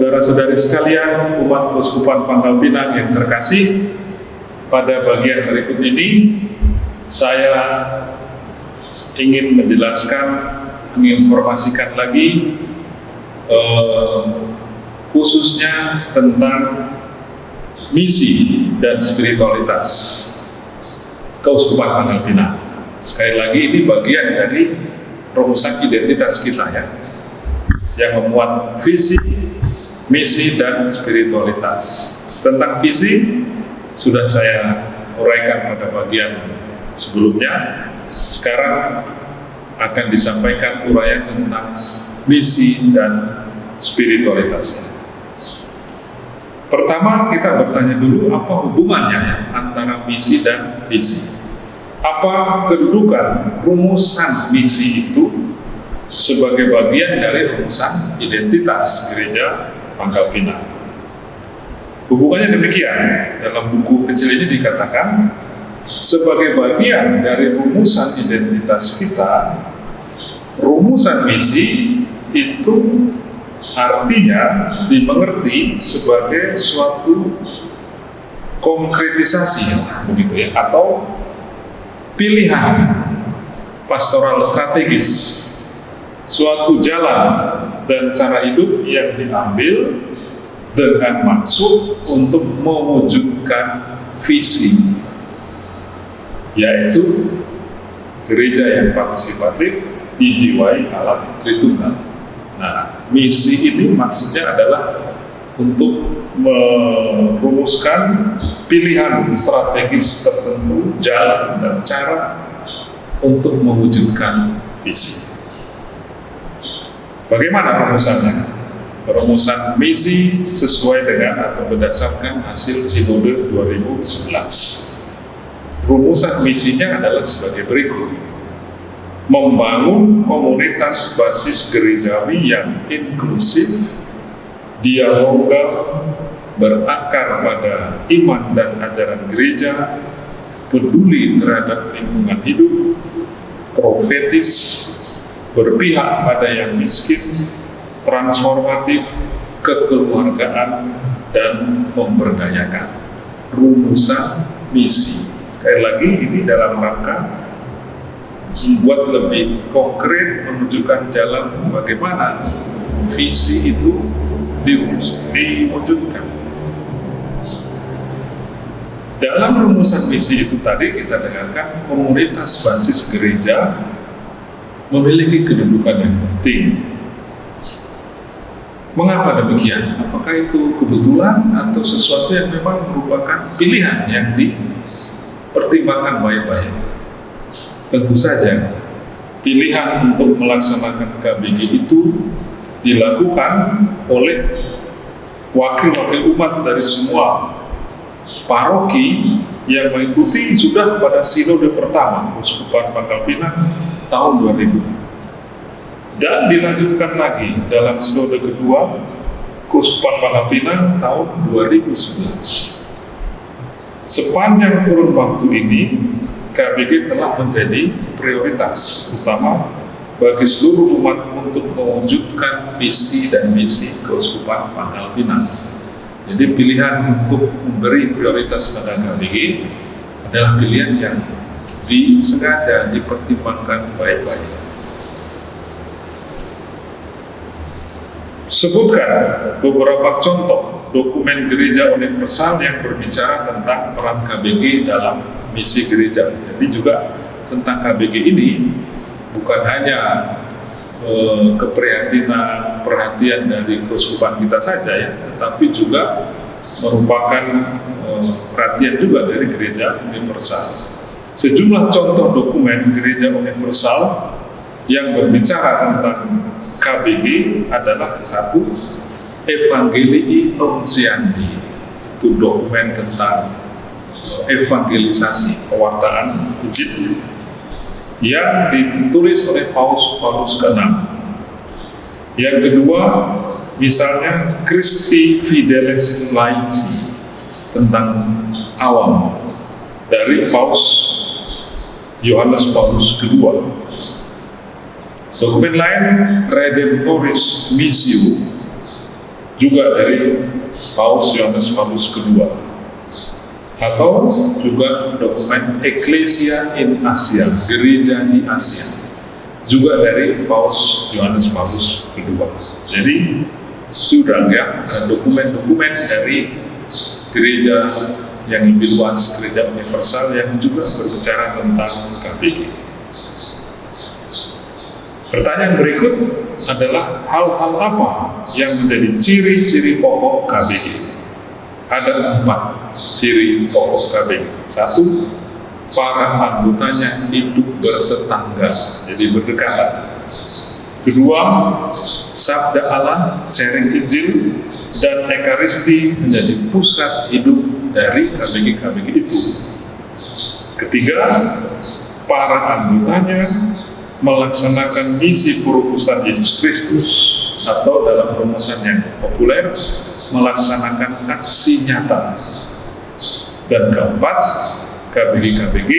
saudara-saudari sekalian, umat Keuskupan Pangkal Pinang yang terkasih, pada bagian berikut ini saya ingin menjelaskan, menginformasikan lagi eh, khususnya tentang misi dan spiritualitas Keuskupan Pangkal Pinang. Sekali lagi ini bagian dari rumusan identitas kita ya, yang memuat visi, misi, dan spiritualitas. Tentang visi, sudah saya uraikan pada bagian sebelumnya. Sekarang akan disampaikan uraian tentang misi dan spiritualitasnya. Pertama kita bertanya dulu apa hubungannya antara misi dan visi. Apa kedudukan rumusan misi itu sebagai bagian dari rumusan identitas gereja Pangkal Pinang. Hubungannya demikian, dalam buku kecil ini dikatakan sebagai bagian dari rumusan identitas kita, rumusan misi itu artinya dimengerti sebagai suatu konkretisasi begitu ya atau pilihan pastoral strategis suatu jalan dan cara hidup yang diambil dengan maksud untuk mewujudkan visi yaitu gereja yang partisipatif dijiwai alam Tritunggal Nah, misi ini maksudnya adalah untuk merumuskan pilihan strategis tertentu, jalan dan cara untuk mewujudkan visi. Bagaimana rumusannya? Rumusan misi sesuai dengan atau berdasarkan hasil Sinode 2011. Rumusan misinya adalah sebagai berikut membangun komunitas basis gerejawi yang inklusif, dialogal, berakar pada iman dan ajaran gereja, peduli terhadap lingkungan hidup, profetis, berpihak pada yang miskin, transformatif, kekeluargaan, dan memberdayakan. Rumusan misi. Sekali lagi ini dalam rangka membuat lebih konkret menunjukkan jalan bagaimana visi itu diwujudkan. Dalam rumusan misi itu tadi kita dengarkan komunitas basis gereja memiliki kedudukan yang penting. Mengapa demikian? Apakah itu kebetulan atau sesuatu yang memang merupakan pilihan yang dipertimbangkan baik-baik? Tentu saja, pilihan untuk melaksanakan KBG itu dilakukan oleh wakil-wakil umat dari semua paroki yang mengikuti sudah pada sinode pertama Uskupan Pangkal Pinang tahun 2000 dan dilanjutkan lagi dalam sinode kedua Kuskupan Pangkal Pinang tahun 2011 sepanjang kurun waktu ini KBG telah menjadi prioritas utama bagi seluruh umat untuk mewujudkan visi dan misi Keuskupan Pangkal. Jadi pilihan untuk memberi prioritas pada KBG adalah pilihan yang disengaja dipertimbangkan baik-baik. Sebutkan beberapa contoh dokumen gereja universal yang berbicara tentang peran KBG dalam misi gereja. Jadi juga tentang KBG ini bukan hanya eh, keprihatinan perhatian dari keuskupan kita saja ya, tetapi juga merupakan eh, perhatian juga dari gereja universal. Sejumlah contoh dokumen gereja universal yang berbicara tentang KBG adalah satu Evangelii Nuntiandi itu dokumen tentang evangelisasi pewartaan Injil yang ditulis oleh Paus Paulus ke-6. Yang kedua, misalnya Christi Fidelis Laici tentang awam dari Paus Yohanes Paulus kedua. Dokumen lain Redemptoris Missio juga dari Paus Yohanes Paulus II atau juga dokumen Ecclesia in Asia, gereja di Asia, juga dari Paus Yohanes Paulus II. Jadi sudah ya dokumen-dokumen dari gereja yang lebih luas, gereja universal yang juga berbicara tentang KBG. Pertanyaan berikut adalah hal-hal apa yang menjadi ciri-ciri pokok KBG? Ada empat ciri pokok KBG. Satu, para anggotanya hidup bertetangga, jadi berdekatan. Kedua, sabda Allah, sharing Injil, dan Ekaristi menjadi pusat hidup dari KBG-KBG itu. Ketiga, para anggotanya melaksanakan misi perutusan Yesus Kristus atau dalam rumusan yang populer melaksanakan aksi nyata dan keempat KBG-KBG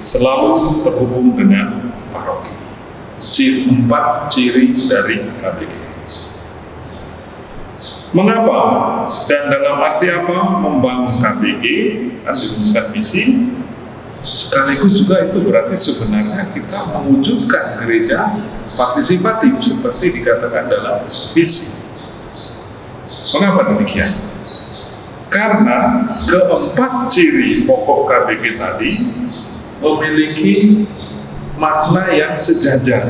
selalu terhubung dengan paroki ciri, empat ciri dari KBG mengapa dan dalam arti apa membangun KBG kan dirumuskan misi sekaligus juga itu berarti sebenarnya kita mewujudkan gereja partisipatif seperti dikatakan dalam visi. Mengapa demikian? Karena keempat ciri pokok KBG tadi memiliki makna yang sejajar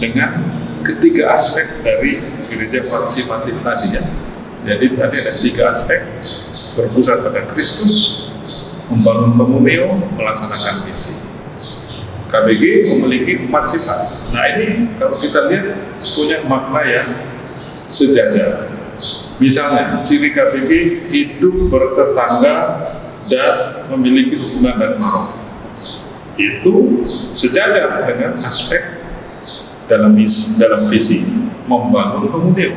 dengan ketiga aspek dari gereja partisipatif tadi ya. Jadi tadi ada tiga aspek berpusat pada Kristus, membangun komunio, melaksanakan misi. KBG memiliki empat sifat. Nah ini kalau kita lihat punya makna yang sejajar. Misalnya, ciri KBG hidup bertetangga dan memiliki hubungan dan marok. Itu sejajar dengan aspek dalam dalam visi membangun komunio.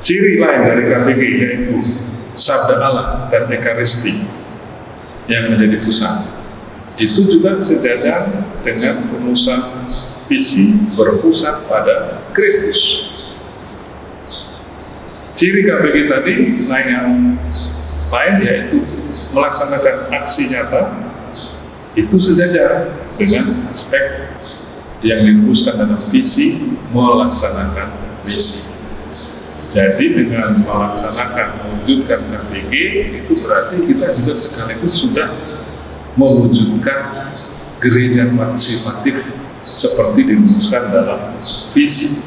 Ciri lain dari KBG yaitu sabda Allah dan Ekaristi yang menjadi pusat itu juga sejajar dengan rumusan visi berpusat pada Kristus. Ciri KBG tadi lain yang lain yaitu melaksanakan aksi nyata itu sejajar dengan aspek yang dirumuskan dalam visi melaksanakan misi. Jadi dengan melaksanakan mewujudkan KPG itu berarti kita juga sekaligus sudah mewujudkan gereja partisipatif seperti dirumuskan dalam visi.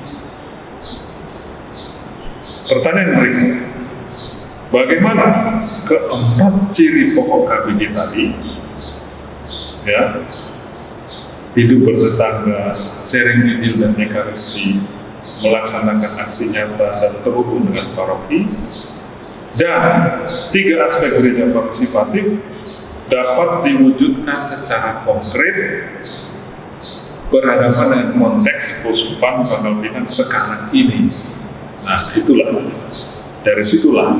Pertanyaan berikut, bagaimana keempat ciri pokok KPG tadi? Ya, hidup bertetangga, sharing Injil dan Ekaristi, melaksanakan aksi nyata dan terhubung dengan paroki dan tiga aspek gereja partisipatif dapat diwujudkan secara konkret berhadapan dengan konteks keuskupan Pangkal Pinang sekarang ini. Nah, itulah dari situlah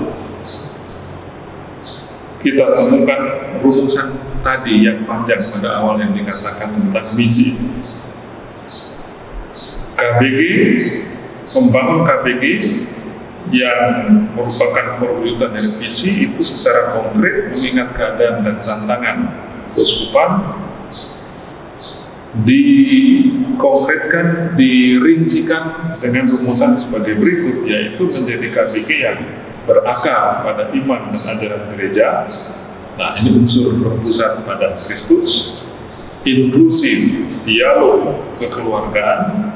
kita temukan rumusan tadi yang panjang pada awal yang dikatakan tentang misi itu. KBG membangun KBG yang merupakan perwujudan dari visi itu secara konkret mengingat keadaan dan tantangan keuskupan dikonkretkan, dirincikan dengan rumusan sebagai berikut yaitu menjadi KBG yang berakar pada iman dan ajaran gereja nah ini unsur berpusat pada Kristus inklusif, dialog, kekeluargaan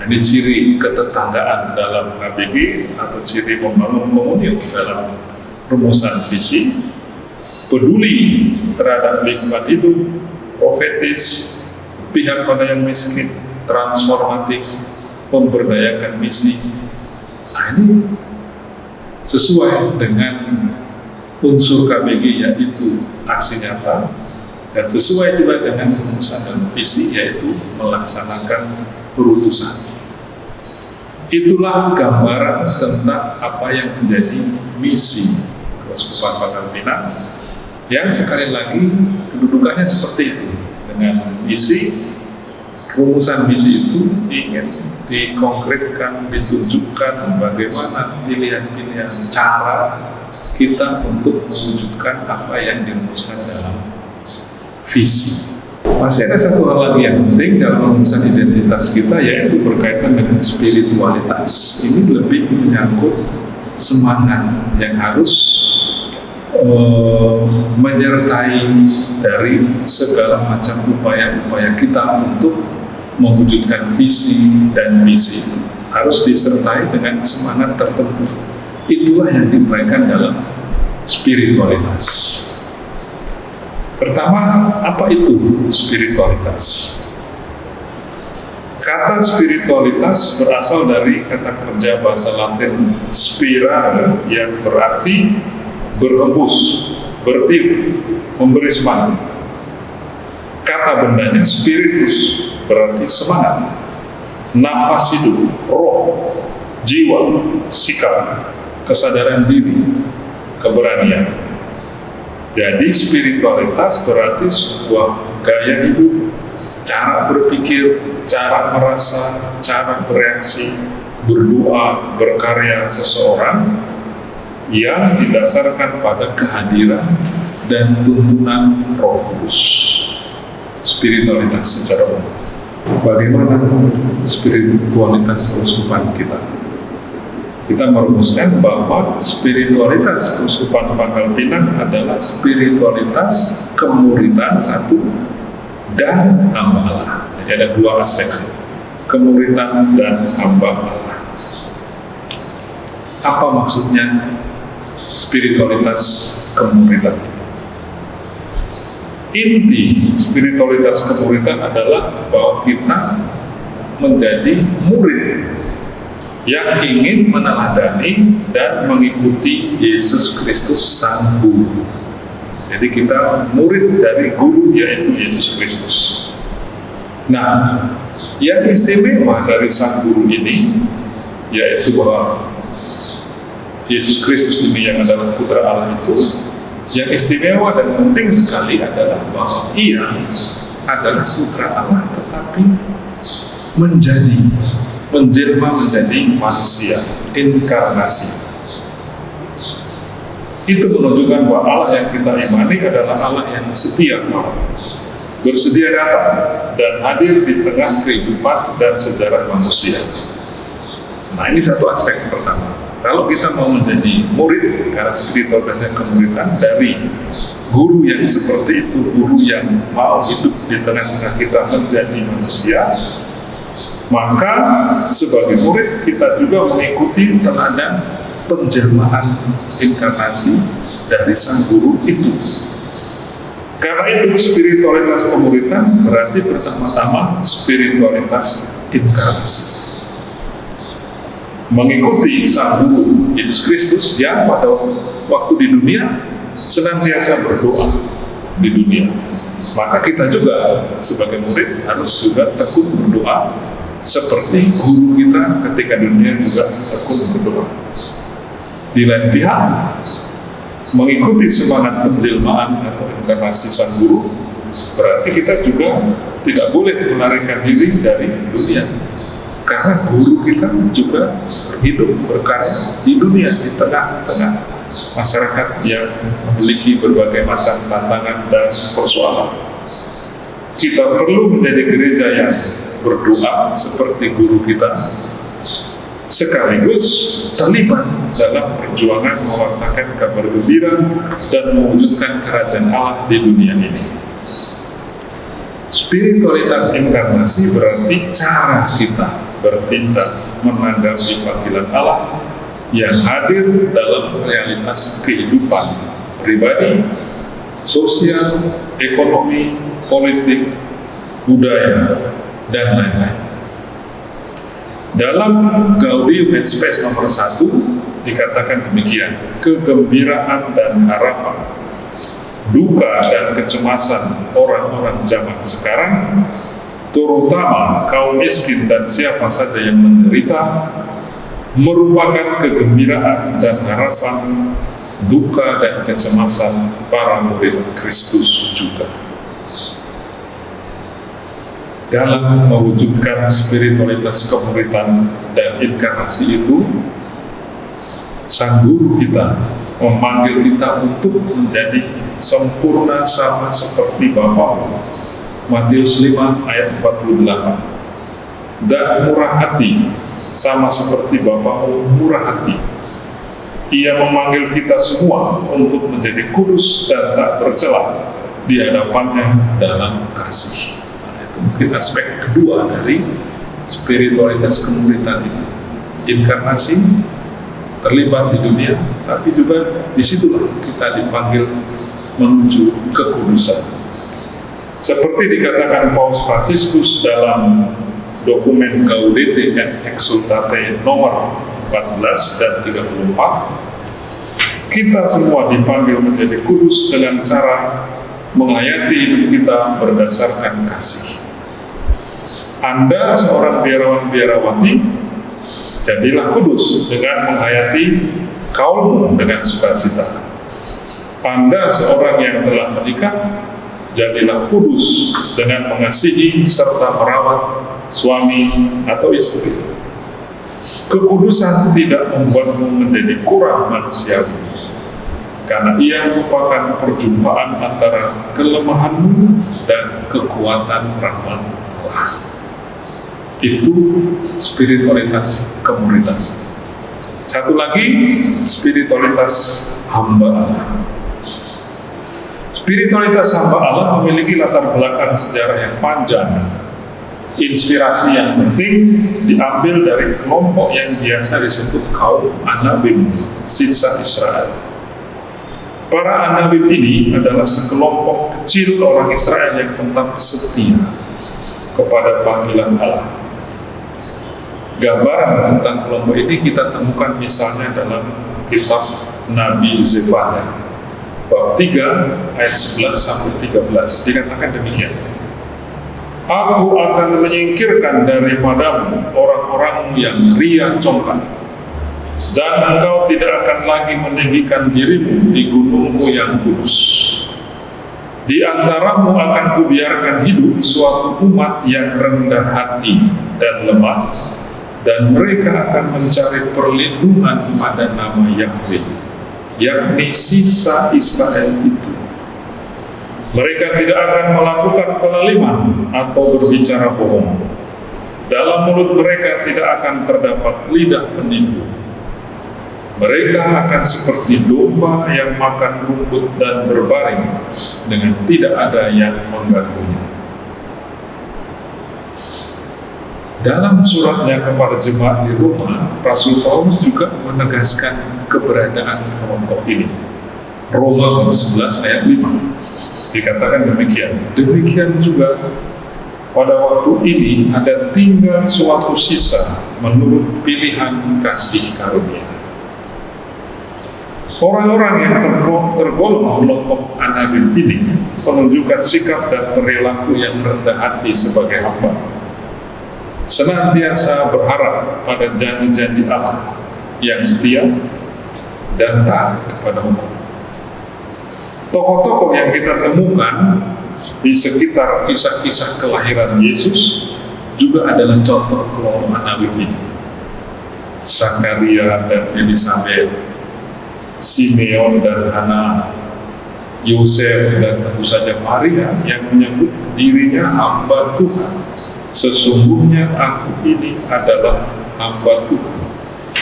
Nah, ini ciri ketetanggaan dalam KBG atau ciri membangun komunitas dalam rumusan visi, peduli terhadap lingkungan hidup, profetis, pihak pada yang miskin, transformatif, memberdayakan misi. Nah, ini sesuai dengan unsur KBG yaitu aksi nyata. Dan sesuai juga dengan rumusan dan visi yaitu melaksanakan perutusan. Itulah gambaran tentang apa yang menjadi misi Keuskupan Pangkal Pinang. Yang sekali lagi kedudukannya seperti itu. Dengan misi rumusan misi itu ingin dikonkretkan, ditunjukkan bagaimana pilihan-pilihan cara kita untuk mewujudkan apa yang dirumuskan dalam visi. Masih ada satu hal lagi yang penting dalam merumuskan identitas kita yaitu berkaitan dengan spiritualitas. Ini lebih menyangkut semangat yang harus uh, menyertai dari segala macam upaya-upaya kita untuk mewujudkan visi dan misi itu harus disertai dengan semangat tertentu. Itulah yang diuraikan dalam spiritualitas. Pertama, apa itu spiritualitas? Kata spiritualitas berasal dari kata kerja bahasa Latin spira yang berarti berhembus, bertiup, memberi semangat. Kata bendanya spiritus berarti semangat, nafas hidup, roh, jiwa, sikap, kesadaran diri, keberanian. Jadi spiritualitas berarti sebuah gaya hidup, cara berpikir, cara merasa, cara bereaksi, berdoa, berkarya seseorang yang didasarkan pada kehadiran dan tuntunan roh kudus. Spiritualitas secara umum bagaimana spiritualitas keuskupan kita. Kita merumuskan bahwa spiritualitas keuskupan Pangkal Pinang adalah spiritualitas kemuridan satu dan hamba. Jadi ada dua aspek, kemuridan dan hamba. Apa maksudnya spiritualitas kemuridan? inti spiritualitas kemuridan adalah bahwa kita menjadi murid yang ingin meneladani dan mengikuti Yesus Kristus Sang Guru. Jadi kita murid dari guru yaitu Yesus Kristus. Nah, yang istimewa dari Sang Guru ini yaitu bahwa Yesus Kristus ini yang adalah putra Allah itu yang istimewa dan penting sekali adalah bahwa ia adalah putra Allah tetapi menjadi menjelma menjadi manusia inkarnasi. Itu menunjukkan bahwa Allah yang kita imani adalah Allah yang setia bersedia datang dan hadir di tengah kehidupan dan sejarah manusia. Nah ini satu aspek pertama. Kalau kita mau menjadi murid karena spiritualitasnya kemuridan dari guru yang seperti itu, guru yang mau hidup di tengah-tengah kita menjadi manusia, maka sebagai murid kita juga mengikuti teladan penjelmaan inkarnasi dari sang guru itu. Karena itu spiritualitas kemuridan berarti pertama-tama spiritualitas inkarnasi mengikuti sang guru Yesus Kristus yang pada waktu di dunia senantiasa berdoa di dunia. Maka kita juga sebagai murid harus juga tekun berdoa seperti guru kita ketika dunia juga tekun berdoa. Di lain pihak, mengikuti semangat penjelmaan atau inkarnasi sang guru berarti kita juga tidak boleh melarikan diri dari dunia karena guru kita juga hidup berkarya di dunia di tengah-tengah masyarakat yang memiliki berbagai macam tantangan dan persoalan. Kita perlu menjadi gereja yang berdoa seperti guru kita, sekaligus terlibat dalam perjuangan mewartakan kabar gembira dan mewujudkan kerajaan Allah di dunia ini. Spiritualitas inkarnasi berarti cara kita bertindak menanggapi panggilan Allah yang hadir dalam realitas kehidupan pribadi, sosial, ekonomi, politik, budaya, dan lain-lain. Dalam Gaudium et Spes nomor 1 dikatakan demikian, kegembiraan dan harapan duka dan kecemasan orang-orang zaman sekarang, terutama kaum miskin dan siapa saja yang menderita, merupakan kegembiraan dan harapan duka dan kecemasan para murid Kristus juga. Dalam mewujudkan spiritualitas kemuritan dan inkarnasi itu sang guru kita memanggil kita untuk menjadi sempurna sama seperti Bapa Matius 5 ayat 48 dan murah hati sama seperti Bapamu murah hati. Ia memanggil kita semua untuk menjadi kudus dan tak tercela di hadapannya dalam kasih mungkin aspek kedua dari spiritualitas kemuritan itu. Inkarnasi terlibat di dunia tapi juga di situlah kita dipanggil menuju kekudusan. Seperti dikatakan Paus Franciscus dalam dokumen Gaudete et Exultate nomor 14 dan 34 kita semua dipanggil menjadi kudus dengan cara menghayati hidup kita berdasarkan kasih anda seorang biarawan-biarawati, jadilah kudus dengan menghayati kaum dengan sukacita. Anda seorang yang telah menikah, jadilah kudus dengan mengasihi serta merawat suami atau istri. Kekudusan tidak membuatmu menjadi kurang manusiawi, karena ia merupakan perjumpaan antara kelemahanmu dan kekuatan rahmat Allah itu spiritualitas kemuridan. Satu lagi, spiritualitas hamba Allah. Spiritualitas hamba Allah memiliki latar belakang sejarah yang panjang. Inspirasi yang penting diambil dari kelompok yang biasa disebut kaum Anabim, sisa Israel. Para Anabim ini adalah sekelompok kecil orang Israel yang tetap setia kepada panggilan Allah gambaran tentang kelompok ini kita temukan misalnya dalam kitab Nabi Zefania bab 3 ayat 11 sampai 13 dikatakan demikian. Aku akan menyingkirkan daripadamu orang-orang yang ria congkak. Dan engkau tidak akan lagi meninggikan dirimu di gunungmu yang kudus. Di antaramu akan kubiarkan hidup suatu umat yang rendah hati dan lemah, dan mereka akan mencari perlindungan pada nama Yahweh, yakni sisa Israel itu. Mereka tidak akan melakukan kelaliman atau berbicara bohong. Dalam mulut mereka tidak akan terdapat lidah penipu. Mereka akan seperti domba yang makan rumput dan berbaring dengan tidak ada yang mengganggunya. Dalam suratnya kepada jemaat di Roma, Rasul Paulus juga menegaskan keberadaan kelompok ini. Roma 11 ayat 5 dikatakan demikian. Demikian juga pada waktu ini ada tinggal suatu sisa menurut pilihan kasih karunia. Orang-orang yang tergolong kelompok anabim ini menunjukkan sikap dan perilaku yang rendah hati sebagai hamba senantiasa berharap pada janji-janji Allah yang setia dan taat kepada hukum. Tokoh-tokoh yang kita temukan di sekitar kisah-kisah kelahiran Yesus juga adalah contoh kelompok Nabi ini. Sakaria dan Elizabeth, Simeon dan Hana, Yosef dan tentu saja Maria yang menyebut dirinya hamba Tuhan Sesungguhnya aku ini adalah hamba Tuhan.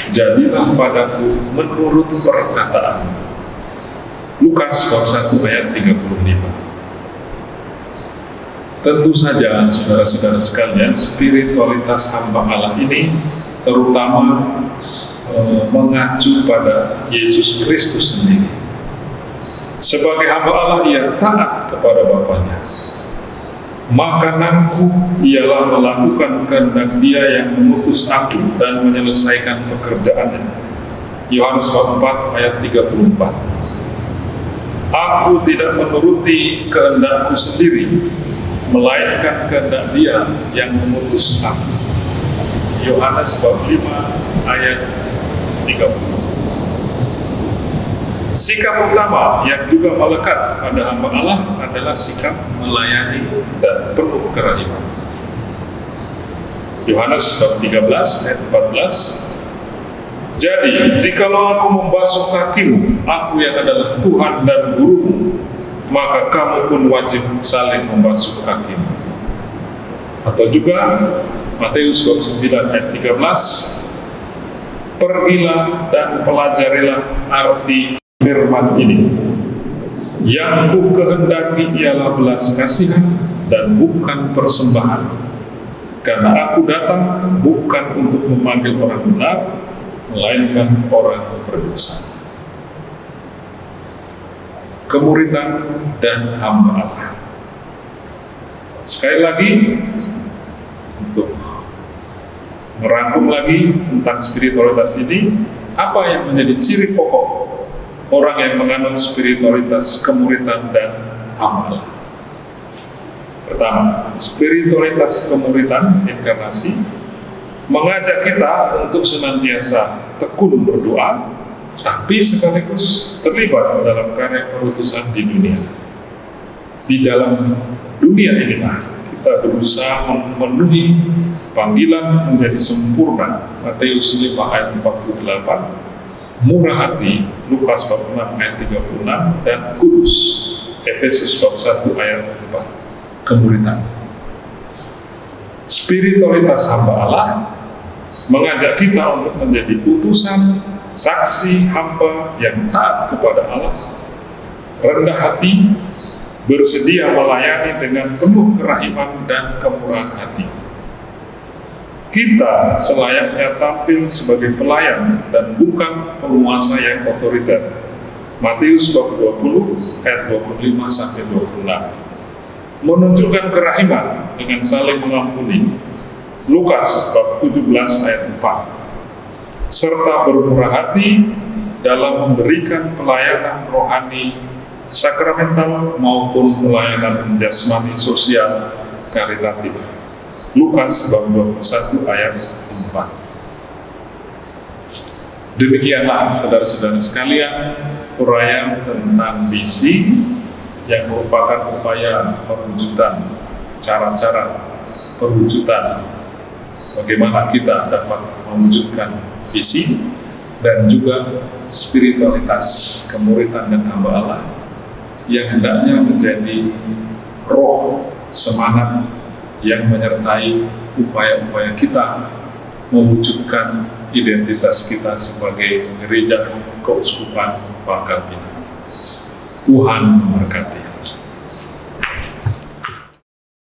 Jadilah padaku menurut perkataan. Lukas bab 1 ayat 35. Tentu saja saudara-saudara sekalian, spiritualitas hamba Allah ini terutama e, mengacu pada Yesus Kristus sendiri. Sebagai hamba Allah, ia taat kepada Bapaknya makananku ialah melakukan kehendak dia yang mengutus aku dan menyelesaikan pekerjaannya. Yohanes 4 ayat 34 Aku tidak menuruti kehendakku sendiri, melainkan kehendak dia yang mengutus aku. Yohanes 5 ayat 30 Sikap utama yang juga melekat pada hamba Allah adalah sikap melayani dan penuh kerahiman. Yohanes bab 13 ayat 14 jadi, jikalau aku membasuh kakimu, aku yang adalah Tuhan dan gurumu, maka kamu pun wajib saling membasuh kakimu. Atau juga Matius 29 ayat 13, Pergilah dan pelajarilah arti firman ini. Yang ku kehendaki ialah belas kasihan dan bukan persembahan. Karena aku datang bukan untuk memanggil orang benar, melainkan orang berdosa. Kemuritan dan hamba Allah. Sekali lagi, untuk merangkum lagi tentang spiritualitas ini, apa yang menjadi ciri pokok orang yang menganut spiritualitas kemuritan dan Allah? Pertama, spiritualitas kemuritan inkarnasi mengajak kita untuk senantiasa tekun berdoa, tapi sekaligus terlibat dalam karya perutusan di dunia. Di dalam dunia inilah kita berusaha memenuhi panggilan menjadi sempurna Matius 5 ayat 48 murah hati Lukas bab 6 ayat 36 dan kudus Efesus bab 1 ayat 4 kemuritan. Spiritualitas hamba Allah mengajak kita untuk menjadi utusan, saksi, hamba yang taat kepada Allah, rendah hati, bersedia melayani dengan penuh kerahiman dan kemurahan hati. Kita selayaknya tampil sebagai pelayan dan bukan penguasa yang otoriter. Matius bab 20 ayat 25 sampai 26. Menunjukkan kerahiman dengan saling mengampuni, Lukas bab 17 ayat 4 serta bermurah hati dalam memberikan pelayanan rohani sakramental maupun pelayanan jasmani sosial karitatif Lukas bab 21 ayat 4 Demikianlah saudara-saudara sekalian uraian tentang misi yang merupakan upaya perwujudan cara-cara perwujudan bagaimana kita dapat mewujudkan visi dan juga spiritualitas kemuritan dan hamba Allah yang hendaknya menjadi roh semangat yang menyertai upaya-upaya kita mewujudkan identitas kita sebagai gereja keuskupan Pinang. Tuhan memberkati.